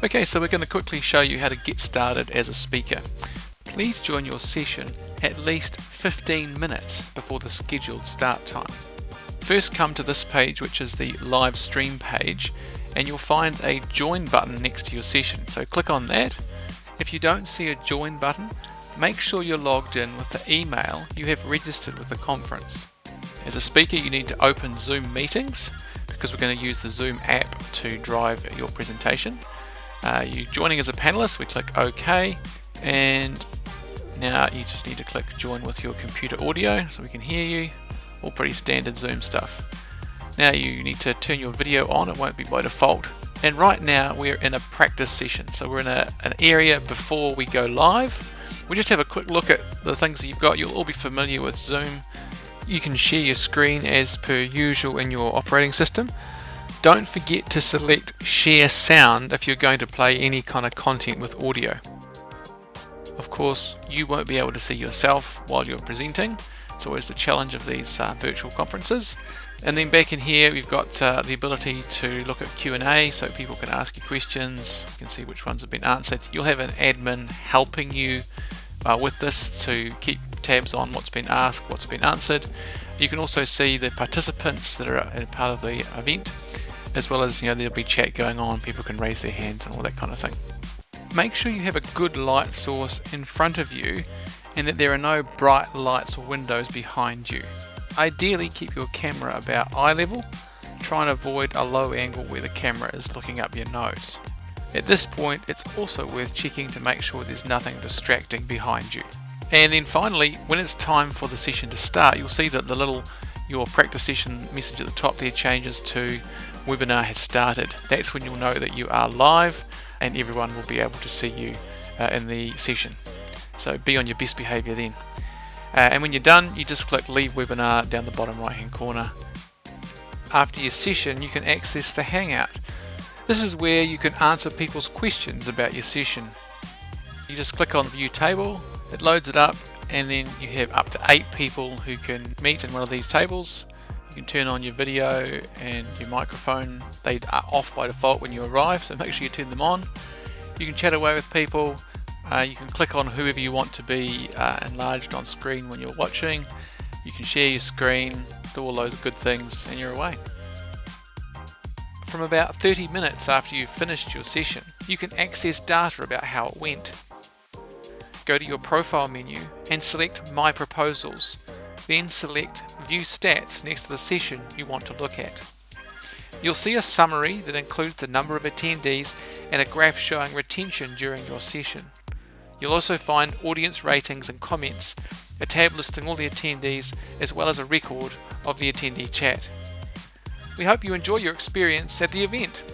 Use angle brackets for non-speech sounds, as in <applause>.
Okay, so we're going to quickly show you how to get started as a speaker. Please join your session at least 15 minutes before the scheduled start time. First come to this page which is the live stream page and you'll find a join button next to your session. So click on that. If you don't see a join button, make sure you're logged in with the email you have registered with the conference. As a speaker you need to open Zoom meetings because we're going to use the Zoom app to drive your presentation. Uh, you joining as a panelist, we click OK and now you just need to click join with your computer audio so we can hear you. All pretty standard Zoom stuff. Now you need to turn your video on, it won't be by default. And right now we're in a practice session. So we're in a, an area before we go live. We just have a quick look at the things that you've got. You'll all be familiar with Zoom. You can share your screen as per usual in your operating system. Don't forget to select share sound if you're going to play any kind of content with audio. Of course, you won't be able to see yourself while you're presenting. It's always the challenge of these uh, virtual conferences. And then back in here, we've got uh, the ability to look at Q&A, so people can ask you questions. You can see which ones have been answered. You'll have an admin helping you uh, with this to keep tabs on what's been asked, what's been answered. You can also see the participants that are part of the event, as well as you know there'll be chat going on. People can raise their hands and all that kind of thing. Make sure you have a good light source in front of you and that there are no bright lights or windows behind you. Ideally keep your camera about eye level, try and avoid a low angle where the camera is looking up your nose. At this point it's also worth checking to make sure there's nothing distracting behind you. And then finally, when it's time for the session to start, you'll see that the little your practice session message at the top there changes to webinar has started. That's when you'll know that you are live and everyone will be able to see you uh, in the session. So be on your best behavior then. Uh, and when you're done, you just click leave webinar down the bottom right hand corner. After your session, you can access the Hangout. This is where you can answer people's questions about your session. You just click on view table, it loads it up, and then you have up to eight people who can meet in one of these tables can turn on your video and your microphone. They are off by default when you arrive, so <laughs> make sure you turn them on. You can chat away with people. Uh, you can click on whoever you want to be uh, enlarged on screen when you're watching. You can share your screen, do all those good things, and you're away. From about 30 minutes after you've finished your session, you can access data about how it went. Go to your profile menu and select My Proposals then select View Stats next to the session you want to look at. You'll see a summary that includes the number of attendees and a graph showing retention during your session. You'll also find audience ratings and comments, a tab listing all the attendees, as well as a record of the attendee chat. We hope you enjoy your experience at the event.